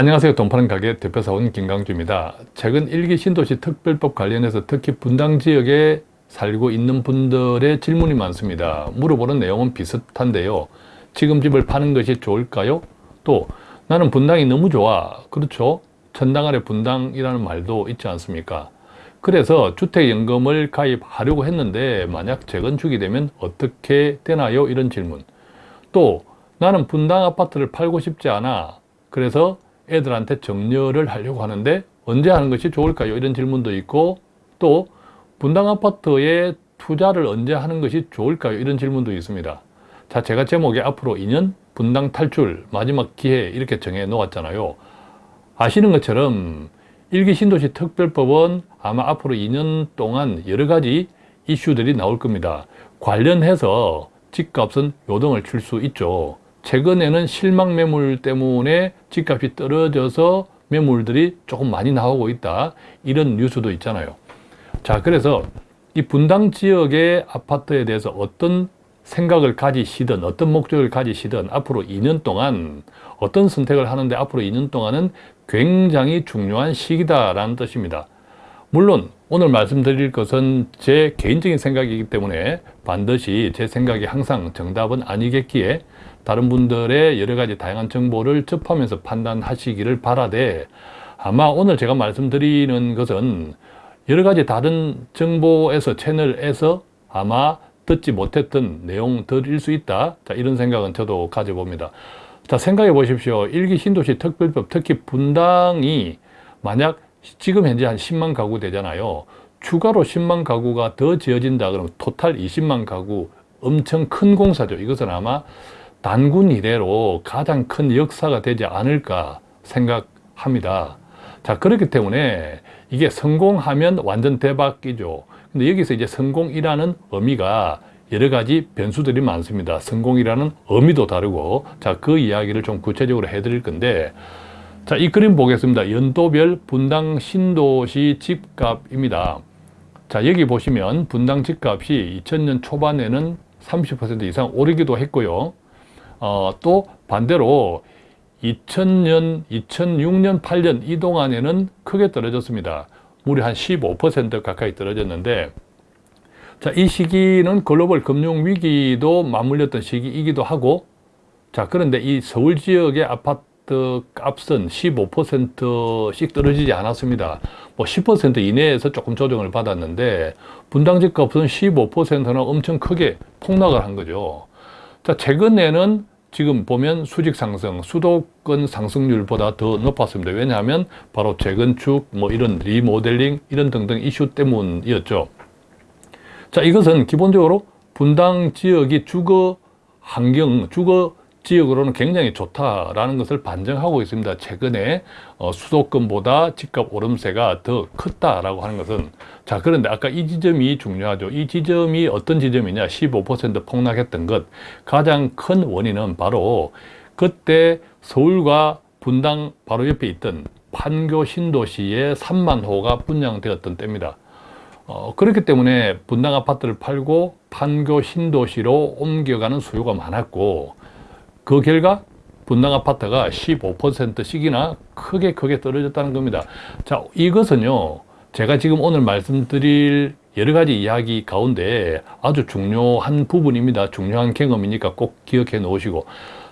안녕하세요. 돈 파는 가게 대표사원 김강주입니다. 최근 일기 신도시 특별법 관련해서 특히 분당 지역에 살고 있는 분들의 질문이 많습니다. 물어보는 내용은 비슷한데요. 지금 집을 파는 것이 좋을까요? 또 나는 분당이 너무 좋아. 그렇죠? 천당 아래 분당이라는 말도 있지 않습니까? 그래서 주택연금을 가입하려고 했는데 만약 재건축이 되면 어떻게 되나요? 이런 질문. 또 나는 분당 아파트를 팔고 싶지 않아. 그래서 애들한테 정려를 하려고 하는데 언제 하는 것이 좋을까요? 이런 질문도 있고 또 분당 아파트에 투자를 언제 하는 것이 좋을까요? 이런 질문도 있습니다. 자, 제가 제목에 앞으로 2년 분당 탈출 마지막 기회 이렇게 정해 놓았잖아요. 아시는 것처럼 일기 신도시 특별법은 아마 앞으로 2년 동안 여러 가지 이슈들이 나올 겁니다. 관련해서 집값은 요동을 칠 수 있죠. 최근에는 실망 매물 때문에 집값이 떨어져서 매물들이 조금 많이 나오고 있다. 이런 뉴스도 있잖아요. 자 그래서 이 분당 지역의 아파트에 대해서 어떤 생각을 가지시든 어떤 목적을 가지시든 앞으로 2년 동안 어떤 선택을 하는데 앞으로 2년 동안은 굉장히 중요한 시기다라는 뜻입니다. 물론 오늘 말씀드릴 것은 제 개인적인 생각이기 때문에 반드시 제 생각이 항상 정답은 아니겠기에 다른 분들의 여러 가지 다양한 정보를 접하면서 판단하시기를 바라되 아마 오늘 제가 말씀드리는 것은 여러 가지 다른 정보에서 채널에서 아마 듣지 못했던 내용들일 수 있다. 자, 이런 생각은 저도 가져봅니다. 자 생각해 보십시오. 일기 신도시 특별법 특히 분당이 만약 지금 현재 한 10만 가구 되잖아요. 추가로 10만 가구가 더 지어진다 그러면 토탈 20만 가구 엄청 큰 공사죠. 이것은 아마 단군 이래로 가장 큰 역사가 되지 않을까 생각합니다. 자 그렇기 때문에 이게 성공하면 완전 대박이죠. 근데 여기서 이제 성공이라는 의미가 여러 가지 변수들이 많습니다. 성공이라는 의미도 다르고 자 그 이야기를 좀 구체적으로 해드릴 건데 자 이 그림 보겠습니다. 연도별 분당 신도시 집값입니다. 자 여기 보시면 분당 집값이 2000년 초반에는 30% 이상 오르기도 했고요. 어, 또 반대로 2000년, 2006년, 8년 이 동안에는 크게 떨어졌습니다. 무려 한 15% 가까이 떨어졌는데 자, 이 시기는 글로벌 금융위기도 맞물렸던 시기이기도 하고 자, 그런데 이 서울 지역의 아파트 값은 15%씩 떨어지지 않았습니다. 뭐 10% 이내에서 조금 조정을 받았는데 분당집 값은 15%나 엄청 크게 폭락을 한 거죠. 자, 최근에는 지금 보면 수직 상승, 수도권 상승률보다 더 높았습니다. 왜냐하면 바로 재건축, 뭐 이런 리모델링, 이런 등등 이슈 때문이었죠. 자, 이것은 기본적으로 분당 지역이 주거 환경, 주거 지역으로는 굉장히 좋다라는 것을 반증하고 있습니다. 최근에 어, 수도권보다 집값 오름세가 더 컸다라고 하는 것은 자 그런데 아까 이 지점이 중요하죠. 이 지점이 어떤 지점이냐 15% 폭락했던 것 가장 큰 원인은 바로 그때 서울과 분당 바로 옆에 있던 판교 신도시에 3만 호가 분양되었던 때입니다. 어, 그렇기 때문에 분당 아파트를 팔고 판교 신도시로 옮겨가는 수요가 많았고 그 결과 분당 아파트가 15%씩이나 크게 크게 떨어졌다는 겁니다. 자, 이것은요, 제가 지금 오늘 말씀드릴 여러 가지 이야기 가운데 아주 중요한 부분입니다. 중요한 경험이니까 꼭 기억해 놓으시고.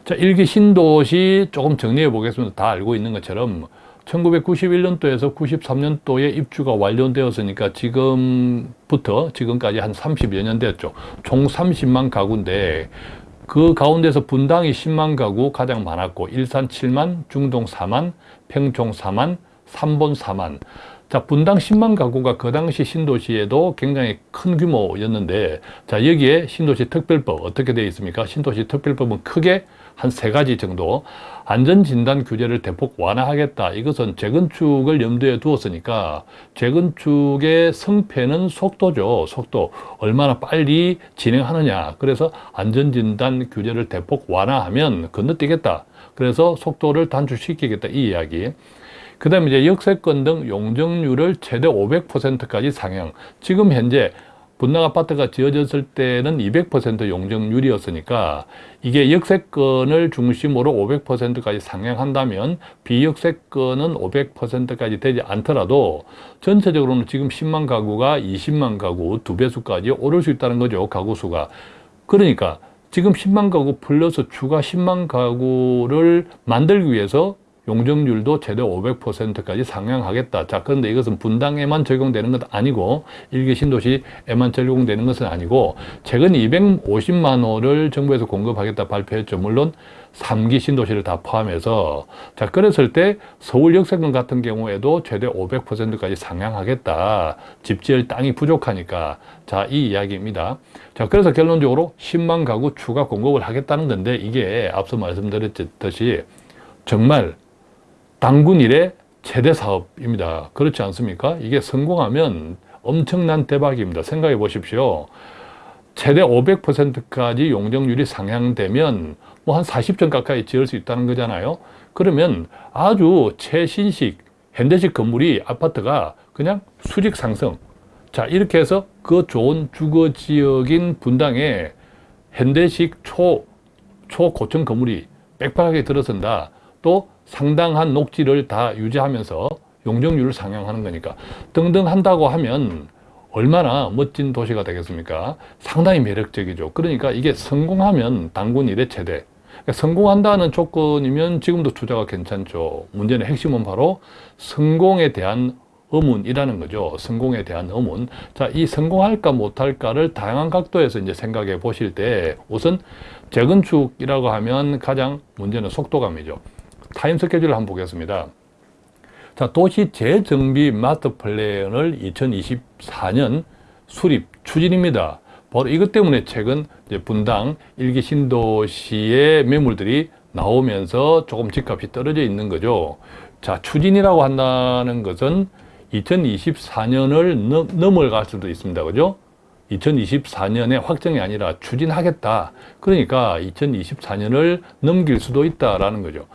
자, 일기 신도시 조금 정리해 보겠습니다. 다 알고 있는 것처럼 1991년도에서 93년도에 입주가 완료되었으니까 지금부터 지금까지 한 30여 년 됐죠. 총 30만 가구인데 그 가운데서 분당이 10만 가구 가장 많았고 일산 7만, 중동 4만, 평촌 4만, 삼본 4만 자 분당 10만 가구가 그 당시 신도시에도 굉장히 큰 규모였는데 자 여기에 신도시 특별법 어떻게 되어 있습니까? 신도시 특별법은 크게 한 세 가지 정도 안전진단 규제를 대폭 완화하겠다. 이것은 재건축을 염두에 두었으니까 재건축의 성패는 속도죠. 속도. 얼마나 빨리 진행하느냐. 그래서 안전진단 규제를 대폭 완화하면 건너뛰겠다. 그래서 속도를 단축시키겠다. 이 이야기. 그 다음에 이제 역세권 등 용적률을 최대 500%까지 상향. 지금 현재 분당 아파트가 지어졌을 때는 200% 용적률이었으니까 이게 역세권을 중심으로 500%까지 상향한다면 비역세권은 500%까지 되지 않더라도 전체적으로는 지금 10만 가구가 20만 가구 두 배수까지 오를 수 있다는 거죠. 가구 수가. 그러니까 지금 10만 가구 플러스 추가 10만 가구를 만들기 위해서 용적률도 최대 500%까지 상향하겠다. 자, 그런데 이것은 분당에만 적용되는 것 아니고 일개 신도시에만 적용되는 것은 아니고 최근 250만 호를 정부에서 공급하겠다 발표했죠. 물론 3기 신도시를 다 포함해서 자, 그랬을 때 서울 역세권 같은 경우에도 최대 500%까지 상향하겠다. 집 지을 땅이 부족하니까 자, 이 이야기입니다. 자, 그래서 결론적으로 10만 가구 추가 공급을 하겠다는 건데 이게 앞서 말씀드렸듯이 정말 당군 일의 최대 사업입니다. 그렇지 않습니까? 이게 성공하면 엄청난 대박입니다. 생각해 보십시오. 최대 500%까지 용적률이 상향되면 뭐 한 40점 가까이 지을 수 있다는 거잖아요. 그러면 아주 최신식 현대식 건물이 아파트가 그냥 수직 상승. 자, 이렇게 해서 그 좋은 주거 지역인 분당에 현대식 초, 초고층 건물이 빽빽하게 들어선다. 또 상당한 녹지를 다 유지하면서 용적률을 상향하는 거니까 등등 한다고 하면 얼마나 멋진 도시가 되겠습니까? 상당히 매력적이죠. 그러니까 이게 성공하면 당군 일의 최대. 그러니까 성공한다는 조건이면 지금도 투자가 괜찮죠. 문제는 핵심은 바로 성공에 대한 의문이라는 거죠. 성공에 대한 의문. 자, 이 성공할까 못할까를 다양한 각도에서 이제 생각해 보실 때 우선 재건축이라고 하면 가장 문제는 속도감이죠. 타임 스케줄을 한번 보겠습니다. 자, 도시 재정비 마스터 플랜을 2024년 수립 추진입니다. 바로 이것 때문에 최근 분당 일기 신도시의 매물들이 나오면서 조금 집값이 떨어져 있는 거죠. 자, 추진이라고 한다는 것은 2024년을 넘어갈 수도 있습니다. 그죠? 2024년에 확정이 아니라 추진하겠다. 그러니까 2024년을 넘길 수도 있다라는 거죠.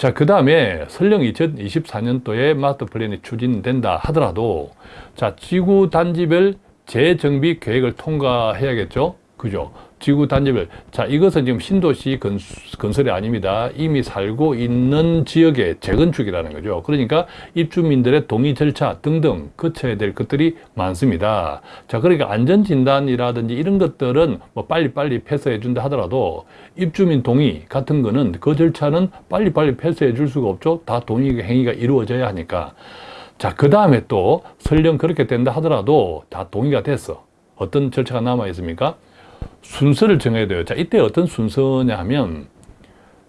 자, 그 다음에 설령 2024년도에 마스터 플랜이 추진된다 하더라도 자, 지구 단지별 재정비 계획을 통과해야겠죠? 그죠? 지구 단지별. 자, 이것은 지금 신도시 건설이 아닙니다. 이미 살고 있는 지역의 재건축이라는 거죠. 그러니까 입주민들의 동의 절차 등등 거쳐야 될 것들이 많습니다. 자, 그러니까 안전진단이라든지 이런 것들은 뭐 빨리빨리 패스해 준다 하더라도 입주민 동의 같은 거는 그 절차는 빨리빨리 패스해 줄 수가 없죠. 다 동의 행위가 이루어져야 하니까. 자, 그 다음에 또 설령 그렇게 된다 하더라도 다 동의가 됐어. 어떤 절차가 남아 있습니까? 순서를 정해야 돼요. 자, 이때 어떤 순서냐 하면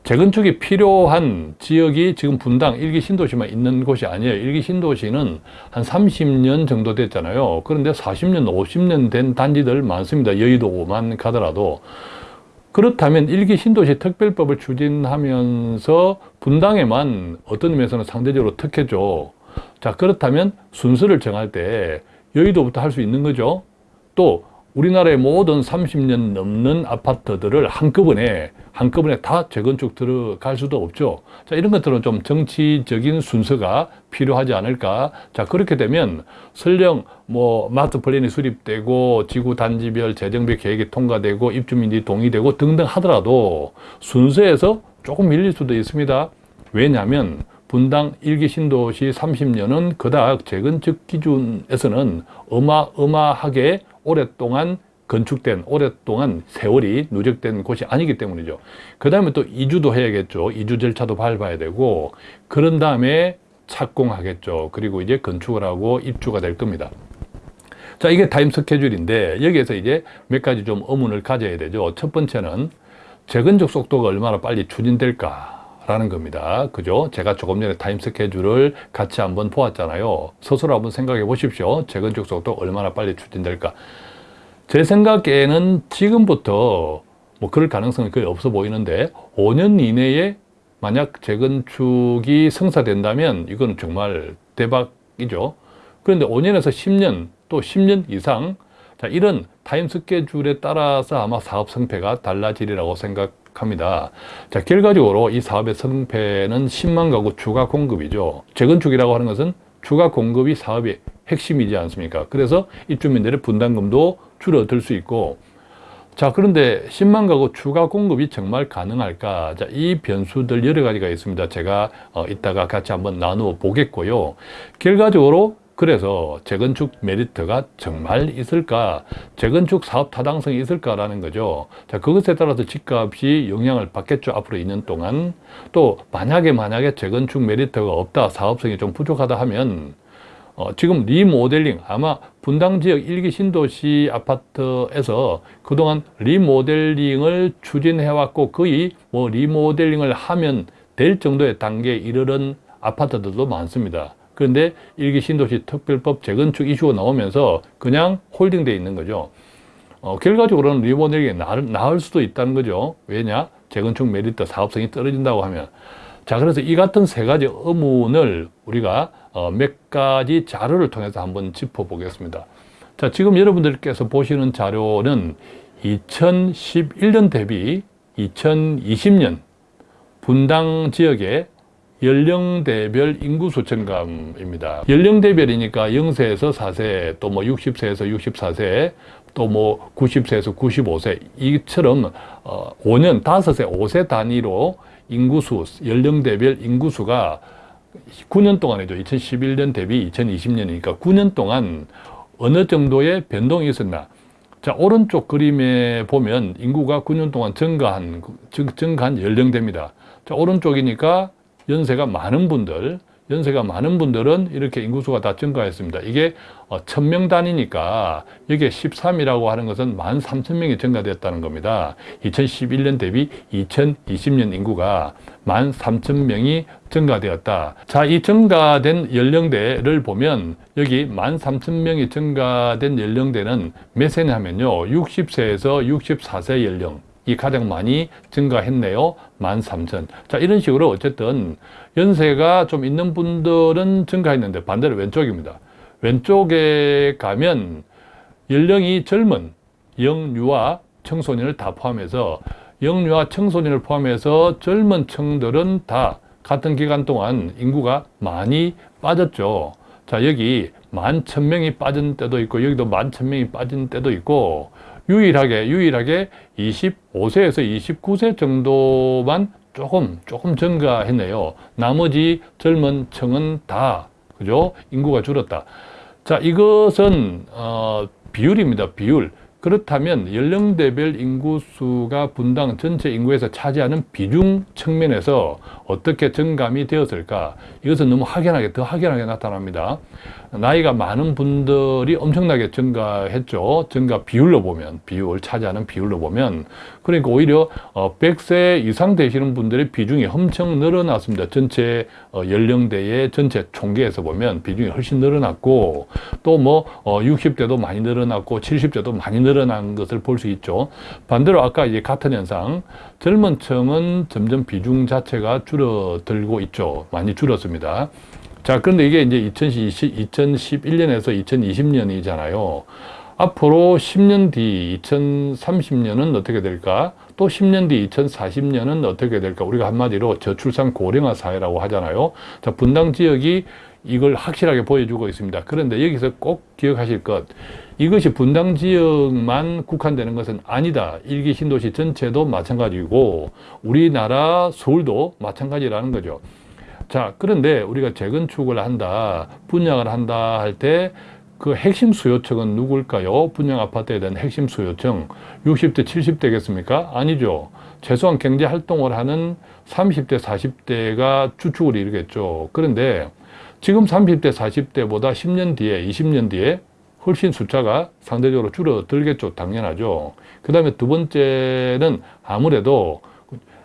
재건축이 필요한 지역이 지금 분당 일기 신도시만 있는 곳이 아니에요. 일기 신도시는 한 30년 정도 됐잖아요. 그런데 40년, 50년 된 단지들 많습니다. 여의도만 가더라도. 그렇다면 일기 신도시 특별법을 추진하면서 분당에만 어떤 면에서는 상대적으로 특혜죠. 자, 그렇다면 순서를 정할 때 여의도부터 할 수 있는 거죠. 또 우리나라의 모든 30년 넘는 아파트들을 한꺼번에 한꺼번에 다 재건축 들어갈 수도 없죠. 자, 이런 것들은 좀 정치적인 순서가 필요하지 않을까. 자, 그렇게 되면 설령 뭐 마스터 플랜이 수립되고 지구 단지별 재정비 계획이 통과되고 입주민이 동의되고 등등 하더라도 순서에서 조금 밀릴 수도 있습니다. 왜냐하면 분당 일기 신도시 30년은 그닥 재건축 기준에서는 어마어마하게 오랫동안 건축된 오랫동안 세월이 누적된 곳이 아니기 때문이죠. 그 다음에 또 이주도 해야겠죠. 이주 절차도 밟아야 되고 그런 다음에 착공하겠죠. 그리고 이제 건축을 하고 입주가 될 겁니다. 자, 이게 타임 스케줄인데 여기에서 이제 몇 가지 좀 의문을 가져야 되죠. 첫 번째는 재건축 속도가 얼마나 빨리 추진될까? 라는 겁니다. 그죠? 제가 조금 전에 타임 스케줄을 같이 한번 보았잖아요. 스스로 한번 생각해 보십시오. 재건축 속도 얼마나 빨리 추진될까? 제 생각에는 지금부터 뭐 그럴 가능성이 거의 없어 보이는데 5년 이내에 만약 재건축이 성사된다면 이건 정말 대박이죠. 그런데 5년에서 10년 또 10년 이상 자, 이런 타임 스케줄에 따라서 아마 사업 성패가 달라지리라고 생각 합니다. 자, 결과적으로 이 사업의 성패는 10만 가구 추가 공급이죠. 재건축이라고 하는 것은 추가 공급이 사업의 핵심이지 않습니까? 그래서 입주민들의 분담금도 줄어들 수 있고 자 그런데 10만 가구 추가 공급이 정말 가능할까 자, 이 변수들 여러 가지가 있습니다 제가 어, 이따가 같이 한번 나누어 보겠고요 결과적으로 그래서 재건축 메리트가 정말 있을까? 재건축 사업 타당성이 있을까라는 거죠. 자 그것에 따라서 집값이 영향을 받겠죠 앞으로 2년 동안. 또 만약에 만약에 재건축 메리트가 없다 사업성이 좀 부족하다 하면 어, 지금 리모델링 아마 분당 지역 일기 신도시 아파트에서 그동안 리모델링을 추진해왔고 거의 뭐 리모델링을 하면 될 정도의 단계에 이르는 아파트들도 많습니다. 그런데 일기 신도시 특별법 재건축 이슈가 나오면서 그냥 홀딩돼 있는 거죠. 어, 결과적으로는 나을, 나을 수도 있다는 거죠. 왜냐? 재건축 메리트 사업성이 떨어진다고 하면. 자, 그래서 이 같은 세 가지 의문을 우리가 어, 몇 가지 자료를 통해서 한번 짚어보겠습니다. 자, 지금 여러분들께서 보시는 자료는 2011년 대비 2020년 분당 지역의 연령대별 인구수 증감입니다. 연령대별이니까 0세에서 4세, 또 뭐 60세에서 64세, 또 뭐 90세에서 95세, 이처럼 어, 5년, 5세, 5세 단위로 인구수, 연령대별 인구수가 9년 동안이죠. 2011년 대비 2020년이니까 9년 동안 어느 정도의 변동이 있었나. 자, 오른쪽 그림에 보면 인구가 9년 동안 증가한, 증가한 연령대입니다. 자, 오른쪽이니까 연세가 많은 분들, 연세가 많은 분들은 이렇게 인구수가 다 증가했습니다. 이게 어, 천명 단위니까 여기에 13이라고 하는 것은 13,000명이 증가됐다는 겁니다. 2011년 대비 2020년 인구가 13,000명이 증가되었다. 자, 이 증가된 연령대를 보면 여기 13,000명이 증가된 연령대는 몇 세냐면요. 60세에서 64세 연령. 이 가장 많이 증가했네요. 13,000. 자, 이런 식으로 어쨌든 연세가 좀 있는 분들은 증가했는데 반대로 왼쪽입니다. 왼쪽에 가면 연령이 젊은 영유아 청소년을 다 포함해서 영유아 청소년을 포함해서 젊은 층들은 다 같은 기간 동안 인구가 많이 빠졌죠. 자, 여기 만 천명이 빠진 때도 있고 여기도 만 천명이 빠진 때도 있고 유일하게 유일하게 25세에서 29세 정도만 조금 조금 증가했네요. 나머지 젊은 층은 다 그죠? 인구가 줄었다. 자, 이것은 어, 비율입니다. 비율. 그렇다면 연령대별 인구수가 분당 전체 인구에서 차지하는 비중 측면에서 어떻게 증감이 되었을까? 이것은 너무 확연하게, 더 확연하게 나타납니다. 나이가 많은 분들이 엄청나게 증가했죠. 증가 비율로 보면, 비율, 차지하는 비율로 보면. 그러니까 오히려 100세 어, 이상 되시는 분들의 비중이 엄청 늘어났습니다. 전체 어, 연령대의 전체 총계에서 보면 비중이 훨씬 늘어났고, 또 뭐 60대도 어, 많이 늘어났고, 70대도 많이 늘어난 것을 볼 수 있죠. 반대로 아까 이제 같은 현상, 젊은 층은 점점 비중 자체가 줄어들고 있죠. 많이 줄었습니다. 자, 그런데 이게 이제 2020, 2011년에서 2020년이잖아요. 앞으로 10년 뒤 2030년은 어떻게 될까? 또 10년 뒤 2040년은 어떻게 될까? 우리가 한마디로 저출산 고령화 사회라고 하잖아요. 자, 분당 지역이 이걸 확실하게 보여주고 있습니다. 그런데 여기서 꼭 기억하실 것, 이것이 분당 지역만 국한되는 것은 아니다. 일기 신도시 전체도 마찬가지고 우리나라 서울도 마찬가지라는 거죠. 자, 그런데 우리가 재건축을 한다, 분양을 한다 할 때 그 핵심 수요층은 누굴까요? 분양 아파트에 대한 핵심 수요층 60대, 70대겠습니까? 아니죠. 최소한 경제 활동을 하는 30대, 40대가 주축을 이루겠죠. 그런데 지금 30대, 40대보다 10년 뒤에, 20년 뒤에 훨씬 숫자가 상대적으로 줄어들겠죠. 당연하죠. 그 다음에 두 번째는 아무래도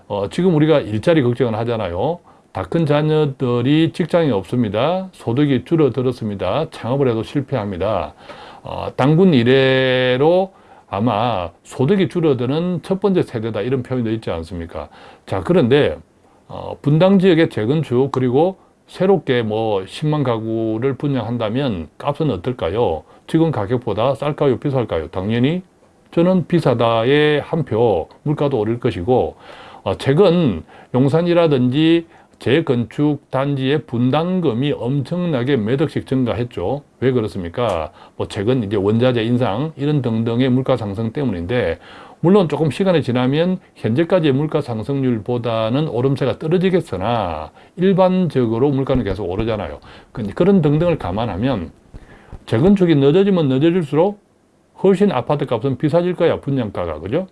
어, 지금 우리가 일자리 걱정을 하잖아요. 다 큰 자녀들이 직장이 없습니다. 소득이 줄어들었습니다. 창업을 해도 실패합니다. 어, 당군 이래로 아마 소득이 줄어드는 첫 번째 세대다 이런 표현도 있지 않습니까? 자 그런데 어, 분당 지역의 재건축 그리고 새롭게 뭐 10만 가구를 분양한다면 값은 어떨까요? 지금 가격보다 쌀까요? 비쌀까요? 당연히 저는 비싸다의 한 표, 물가도 오를 것이고 어, 최근 용산이라든지 재건축 단지의 분담금이 엄청나게 몇 억씩 증가했죠. 왜 그렇습니까? 뭐 최근 이제 원자재 인상 이런 등등의 물가 상승 때문인데 물론 조금 시간이 지나면 현재까지의 물가 상승률보다는 오름세가 떨어지겠으나 일반적으로 물가는 계속 오르잖아요. 그- 그런 등등을 감안하면 재건축이 늦어지면 늦어질수록 훨씬 아파트 값은 비싸질 거야 분양가가 그죠?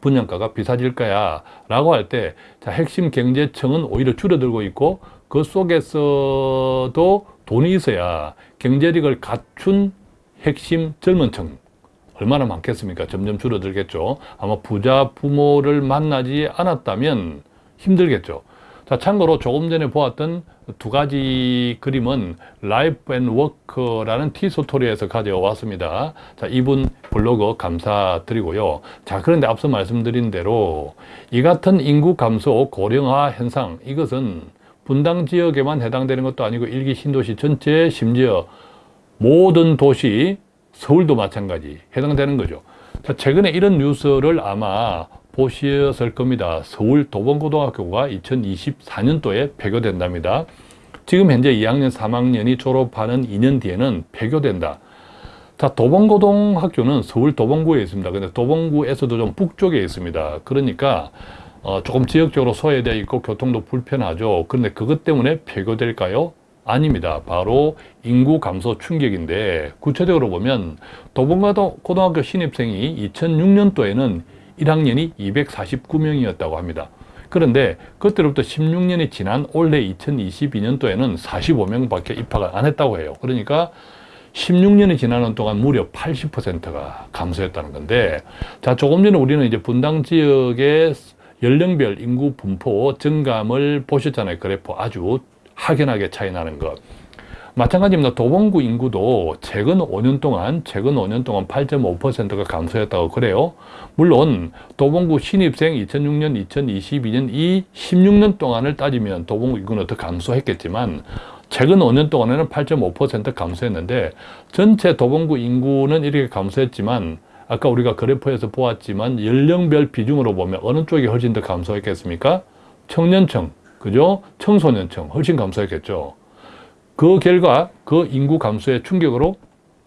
분양가가 비싸질 거야 라고 할때 핵심 경제청은 오히려 줄어들고 있고 그 속에서도 돈이 있어야 경제력을 갖춘 핵심 젊은 층 얼마나 많겠습니까? 점점 줄어들겠죠. 아마 부자 부모를 만나지 않았다면 힘들겠죠. 자, 참고로 조금 전에 보았던 두 가지 그림은 Life and Work라는 티스토리에서 가져왔습니다. 자, 이분 블로그 감사드리고요. 자, 그런데 앞서 말씀드린 대로 이 같은 인구 감소 고령화 현상 이것은 분당 지역에만 해당되는 것도 아니고 일기 신도시 전체 심지어 모든 도시 서울도 마찬가지 해당되는 거죠. 자, 최근에 이런 뉴스를 아마 보셨을 겁니다. 서울 도봉고등학교가 2024년도에 폐교된답니다. 지금 현재 2학년, 3학년이 졸업하는 2년 뒤에는 폐교된다. 자, 도봉고등학교는 서울 도봉구에 있습니다. 근데 도봉구에서도 좀 북쪽에 있습니다. 그러니까 어, 조금 지역적으로 소외되어 있고 교통도 불편하죠. 그런데 그것 때문에 폐교될까요? 아닙니다. 바로 인구 감소 충격인데 구체적으로 보면 도봉고등학교 신입생이 2006년도에는 1학년이 249명이었다고 합니다. 그런데 그때로부터 16년이 지난 올해 2022년도에는 45명밖에 입학을 안 했다고 해요. 그러니까 16년이 지나는 동안 무려 80%가 감소했다는 건데, 자, 조금 전에 우리는 이제 분당 지역의 연령별 인구 분포 증감을 보셨잖아요. 그래프 아주 확연하게 차이 나는 것. 마찬가지입니다. 도봉구 인구도 최근 5년 동안, 최근 5년 동안 8.5%가 감소했다고 그래요. 물론 도봉구 신입생 2006년, 2022년 이 16년 동안을 따지면 도봉구 인구는 더 감소했겠지만 최근 5년 동안에는 8.5% 감소했는데 전체 도봉구 인구는 이렇게 감소했지만 아까 우리가 그래프에서 보았지만 연령별 비중으로 보면 어느 쪽이 훨씬 더 감소했겠습니까? 청년층, 그죠? 청소년층 훨씬 감소했겠죠. 그 결과 그 인구 감소의 충격으로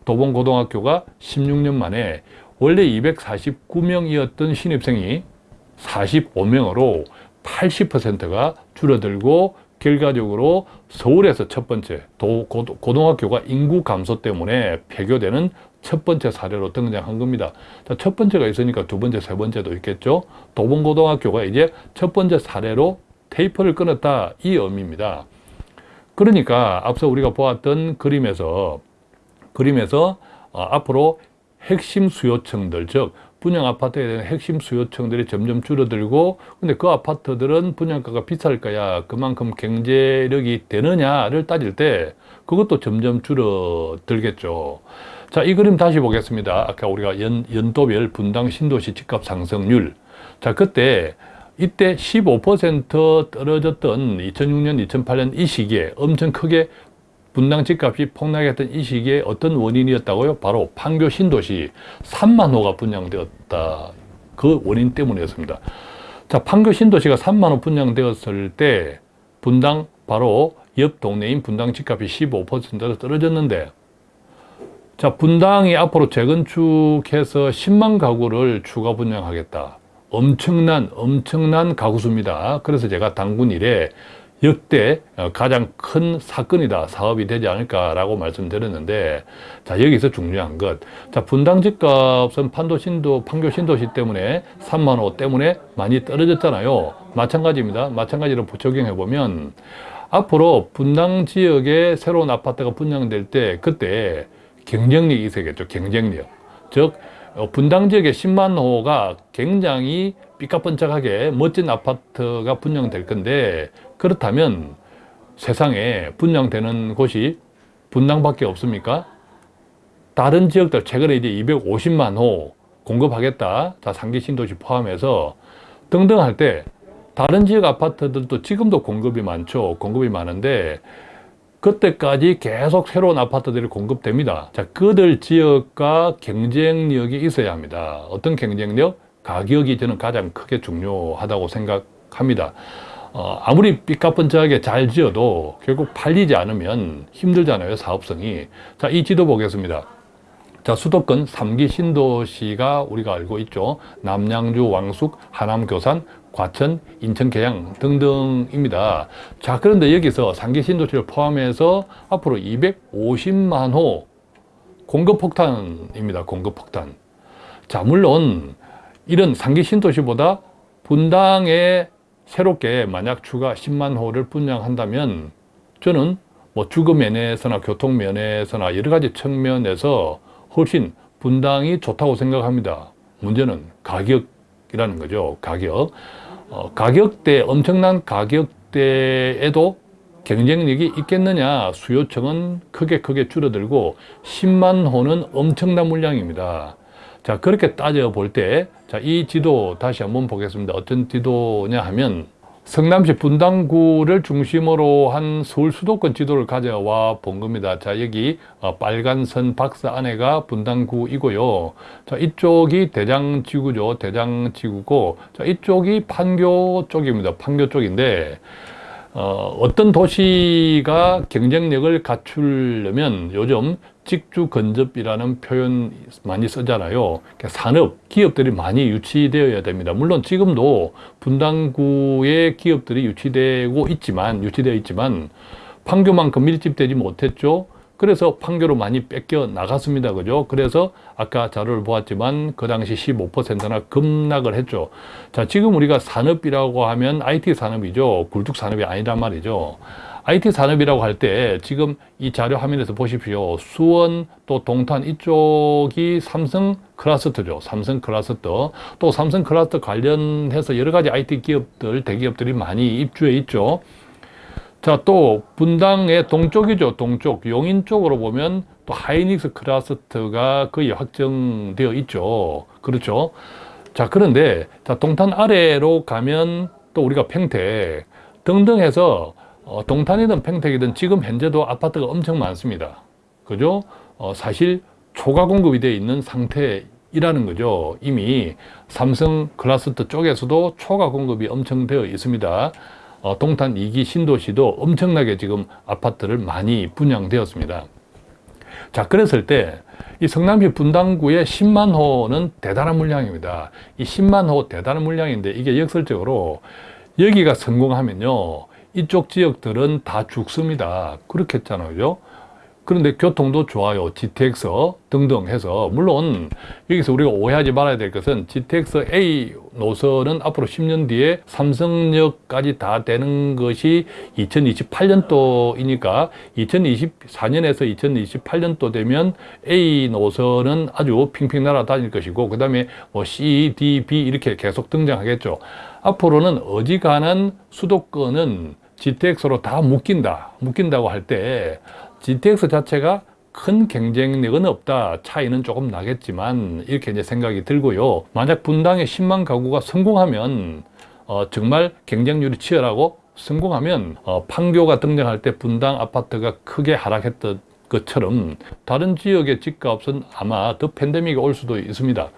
도봉고등학교가 16년 만에 원래 249명이었던 신입생이 45명으로 80%가 줄어들고 결과적으로 서울에서 첫 번째 도, 고, 고등학교가 인구 감소 때문에 폐교되는 첫 번째 사례로 등장한 겁니다. 자, 첫 번째가 있으니까 두 번째, 세 번째도 있겠죠. 도봉고등학교가 이제 첫 번째 사례로 테이프를 끊었다 이 의미입니다. 그러니까 앞서 우리가 보았던 그림에서 그림에서 어, 앞으로 핵심 수요층들 즉 분양 아파트에 대한 핵심 수요층들이 점점 줄어들고 근데 그 아파트들은 분양가가 비쌀 거야. 그만큼 경제력이 되느냐를 따질 때 그것도 점점 줄어들겠죠. 자 이 그림 다시 보겠습니다. 아까 우리가 연, 연도별 분당 신도시 집값 상승률. 자 그때 이때 15% 떨어졌던 2006년, 2008년 이 시기에 엄청 크게 분당 집값이 폭락했던 이 시기에 어떤 원인이었다고요? 바로 판교 신도시 3만 호가 분양되었다. 그 원인 때문이었습니다. 자, 판교 신도시가 3만 호 분양되었을 때 분당 바로 옆 동네인 분당 집값이 15%로 떨어졌는데 자, 분당이 앞으로 재건축해서 10만 가구를 추가 분양하겠다. 엄청난 엄청난 가구수입니다. 그래서 제가 당군 일에 역대 가장 큰 사건이다 사업이 되지 않을까라고 말씀드렸는데 자 여기서 중요한 것 자 분당 집값은 판도 신도 판교 신도시 때문에 3만 호 때문에 많이 떨어졌잖아요. 마찬가지입니다. 마찬가지로 적용해 보면 앞으로 분당 지역에 새로운 아파트가 분양될 때 그때 경쟁력이 있어야겠죠 경쟁력. 즉 어, 분당 지역의 10만 호가 굉장히 삐까뻔쩍하게 멋진 아파트가 분양될 건데 그렇다면 세상에 분양되는 곳이 분당밖에 없습니까? 다른 지역들 최근에 이제 250만 호 공급하겠다. 자, 상기 신도시 포함해서 등등 할 때 다른 지역 아파트들도 지금도 공급이 많죠. 공급이 많은데 그때까지 계속 새로운 아파트들이 공급됩니다. 자, 그들 지역과 경쟁력이 있어야 합니다. 어떤 경쟁력? 가격이 저는 가장 크게 중요하다고 생각합니다. 어, 아무리 삐까뻔쩍하게 잘 지어도 결국 팔리지 않으면 힘들잖아요 사업성이 자이 지도 보겠습니다 자 수도권 3기 신도시가 우리가 알고 있죠 남양주 왕숙 하남 교산 과천 인천 계양 등등입니다 자 그런데 여기서 3기 신도시를 포함해서 앞으로 250만 호 공급폭탄입니다 공급폭탄 자 물론 이런 3기 신도시보다 분당에 새롭게 만약 추가 10만 호를 분양한다면 저는 뭐 주거 면에서나 교통 면에서나 여러 가지 측면에서 훨씬 분당이 좋다고 생각합니다. 문제는 가격이라는 거죠. 가격. 어, 가격대, 엄청난 가격대에도 경쟁력이 있겠느냐 수요층은 크게 크게 줄어들고 10만 호는 엄청난 물량입니다. 자 그렇게 따져 볼 때 자, 이 지도 다시 한번 보겠습니다. 어떤 지도냐 하면 성남시 분당구를 중심으로 한 서울 수도권 지도를 가져와 본 겁니다. 자, 여기 어, 빨간 선 박스 안에가 분당구이고요. 자, 이쪽이 대장지구죠. 대장지구고, 자, 이쪽이 판교 쪽입니다. 판교 쪽인데, 어, 어떤 도시가 경쟁력을 갖추려면 요즘 직주 근접이라는 표현 많이 쓰잖아요. 그러니까 산업, 기업들이 많이 유치되어야 됩니다. 물론 지금도 분당구의 기업들이 유치되고 있지만, 유치되어 있지만, 판교만큼 밀집되지 못했죠. 그래서 판교로 많이 뺏겨 나갔습니다. 그죠? 그래서 아까 자료를 보았지만 그 당시 15%나 급락을 했죠. 자, 지금 우리가 산업이라고 하면 IT 산업이죠. 굴뚝 산업이 아니란 말이죠. IT 산업이라고 할 때 지금 이 자료 화면에서 보십시오. 수원 또 동탄 이쪽이 삼성 클러스터죠. 삼성 클러스터. 또 삼성 클러스터 관련해서 여러 가지 IT 기업들, 대기업들이 많이 입주해 있죠. 자, 또 분당의 동쪽이죠. 동쪽. 용인 쪽으로 보면 또 하이닉스 클러스터가 거의 확정되어 있죠. 그렇죠. 자, 그런데 자, 동탄 아래로 가면 또 우리가 평택 등등 해서 어, 동탄이든 평택이든 지금 현재도 아파트가 엄청 많습니다. 그죠? 어, 사실 초과 공급이 되어 있는 상태이라는 거죠. 이미 삼성 클러스터 쪽에서도 초과 공급이 엄청 되어 있습니다. 어, 동탄 2기 신도시도 엄청나게 지금 아파트를 많이 분양되었습니다. 자, 그랬을 때 이 성남시 분당구의 10만 호는 대단한 물량입니다. 이 10만 호 대단한 물량인데 이게 역설적으로 여기가 성공하면요. 이쪽 지역들은 다 죽습니다. 그렇게 했잖아요. 그런데 교통도 좋아요. GTX 등등 해서 물론 여기서 우리가 오해하지 말아야 될 것은 GTX A 노선은 앞으로 10년 뒤에 삼성역까지 다 되는 것이 2028년도이니까 2024년에서 2028년도 되면 A 노선은 아주 핑핑 날아다닐 것이고 그 다음에 뭐 C, D, B 이렇게 계속 등장하겠죠. 앞으로는 어지간한 수도권은 GTX로 다 묶인다. 묶인다고 할 때 GTX 자체가 큰 경쟁력은 없다. 차이는 조금 나겠지만 이렇게 이제 생각이 들고요. 만약 분당에 10만 가구가 성공하면 어, 정말 경쟁률이 치열하고 성공하면 어, 판교가 등장할 때 분당 아파트가 크게 하락했던 것처럼 다른 지역의 집값은 아마 더 팬데믹이 올 수도 있습니다.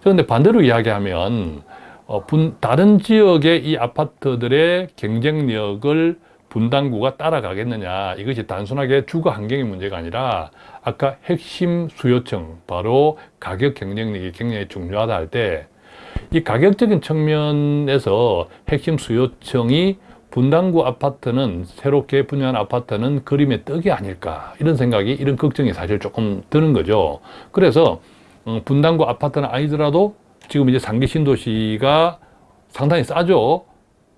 그런데 반대로 이야기하면 어, 분, 다른 지역의 이 아파트들의 경쟁력을 분당구가 따라가겠느냐. 이것이 단순하게 주거 환경의 문제가 아니라 아까 핵심 수요층 바로 가격 경쟁력이 굉장히 중요하다 할 때 이 가격적인 측면에서 핵심 수요층이 분당구 아파트는 새롭게 분양한 아파트는 그림의 떡이 아닐까. 이런 생각이 이런 걱정이 사실 조금 드는 거죠. 그래서 어, 분당구 아파트는 아니더라도 지금 이제 상기 신도시가 상당히 싸죠.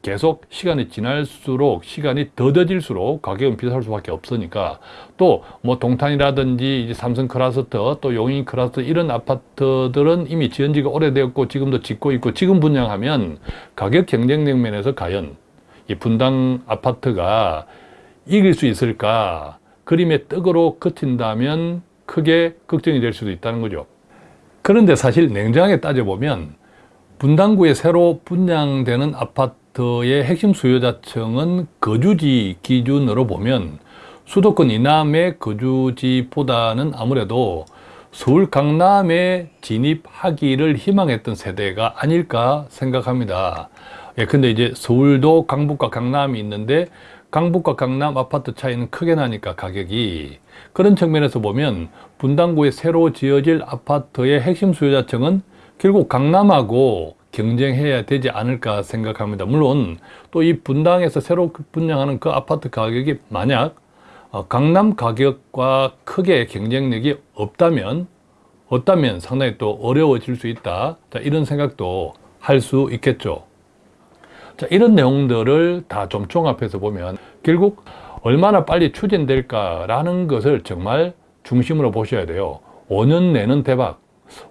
계속 시간이 지날수록 시간이 더뎌질수록 가격은 비쌀 수밖에 없으니까 또 뭐 동탄이라든지 삼성 클라스터 또 용인 클라스터 이런 아파트들은 이미 지은 지가 오래되었고 지금도 짓고 있고 지금 분양하면 가격 경쟁력 면에서 과연 이 분당 아파트가 이길 수 있을까 그림의 떡으로 그친다면 크게 걱정이 될 수도 있다는 거죠. 그런데 사실 냉정하게 따져보면 분당구에 새로 분양되는 아파트 의 핵심 수요자층은 거주지 기준으로 보면 수도권 이남의 거주지보다는 아무래도 서울 강남에 진입하기를 희망했던 세대가 아닐까 생각합니다. 예, 근데 이제 서울도 강북과 강남이 있는데 강북과 강남 아파트 차이는 크게 나니까 가격이 그런 측면에서 보면 분당구에 새로 지어질 아파트의 핵심 수요자층은 결국 강남하고 경쟁해야 되지 않을까 생각합니다. 물론 또 이 분당에서 새로 분양하는 그 아파트 가격이 만약 어, 강남 가격과 크게 경쟁력이 없다면 없다면 상당히 또 어려워질 수 있다. 자, 이런 생각도 할 수 있겠죠. 자, 이런 내용들을 다 좀 종합해서 보면 결국 얼마나 빨리 추진될까 라는 것을 정말 중심으로 보셔야 돼요. 5년 내는 대박.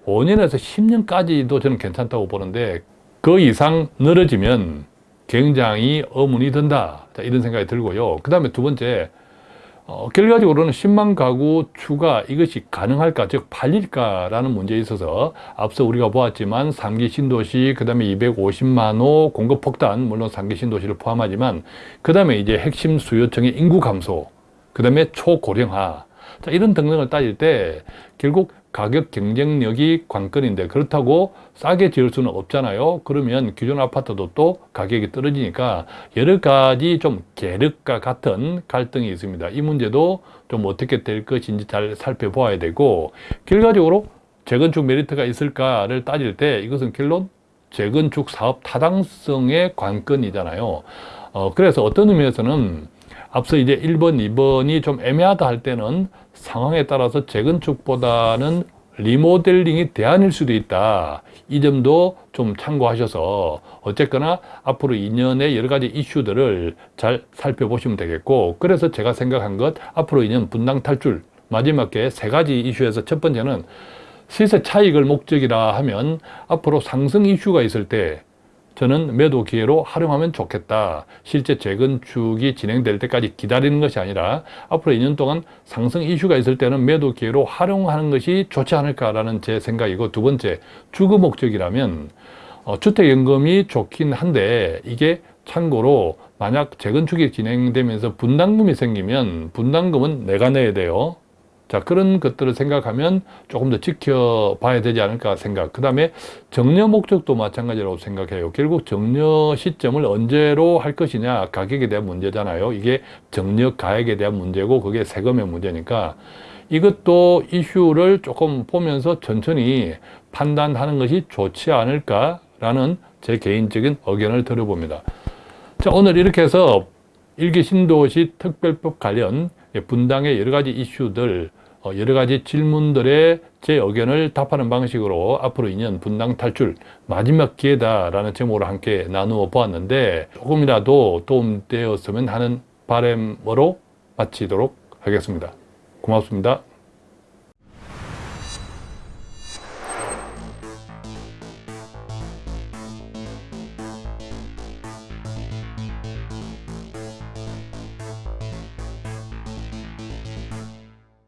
5년에서 10년까지도 저는 괜찮다고 보는데 그 이상 늘어지면 굉장히 의문이 든다. 자, 이런 생각이 들고요. 그 다음에 두 번째, 어, 결과적으로는 10만 가구 추가 이것이 가능할까, 즉 팔릴까라는 문제에 있어서 앞서 우리가 보았지만 3기 신도시, 그 다음에 250만 호 공급 폭탄, 물론 3기 신도시를 포함하지만 그 다음에 이제 핵심 수요층의 인구 감소, 그 다음에 초고령화, 자, 이런 등등을 따질 때 결국 가격 경쟁력이 관건인데 그렇다고 싸게 지을 수는 없잖아요. 그러면 기존 아파트도 또 가격이 떨어지니까 여러 가지 좀 계륵과 같은 갈등이 있습니다. 이 문제도 좀 어떻게 될 것인지 잘 살펴보아야 되고 결과적으로 재건축 메리트가 있을까를 따질 때 이것은 결론 재건축 사업 타당성의 관건이잖아요. 어, 그래서 어떤 의미에서는 앞서 이제 1번, 2번이 좀 애매하다 할 때는 상황에 따라서 재건축보다는 리모델링이 대안일 수도 있다. 이 점도 좀 참고하셔서 어쨌거나 앞으로 2년의 여러 가지 이슈들을 잘 살펴보시면 되겠고 그래서 제가 생각한 것 앞으로 2년 분당 탈출 마지막에 세 가지 이슈에서 첫 번째는 시세 차익을 목적이라 하면 앞으로 상승 이슈가 있을 때 저는 매도 기회로 활용하면 좋겠다. 실제 재건축이 진행될 때까지 기다리는 것이 아니라 앞으로 2년 동안 상승 이슈가 있을 때는 매도 기회로 활용하는 것이 좋지 않을까라는 제 생각이고 두 번째, 주거 목적이라면 어, 주택연금이 좋긴 한데 이게 참고로 만약 재건축이 진행되면서 분담금이 생기면 분담금은 내가 내야 돼요. 자 그런 것들을 생각하면 조금 더 지켜봐야 되지 않을까 생각. 그 다음에 정려 목적도 마찬가지라고 생각해요. 결국 정려 시점을 언제로 할 것이냐 가격에 대한 문제잖아요. 이게 정려 가액에 대한 문제고 그게 세금의 문제니까 이것도 이슈를 조금 보면서 천천히 판단하는 것이 좋지 않을까 라는 제 개인적인 의견을 들어봅니다. 자 오늘 이렇게 해서 일기 신도시 특별법 관련 분당의 여러 가지 이슈들 어, 여러 가지 질문들의 제 의견을 답하는 방식으로 앞으로 2년 분당 탈출 마지막 기회다라는 제목으로 함께 나누어 보았는데 조금이라도 도움되었으면 하는 바람으로 마치도록 하겠습니다. 고맙습니다.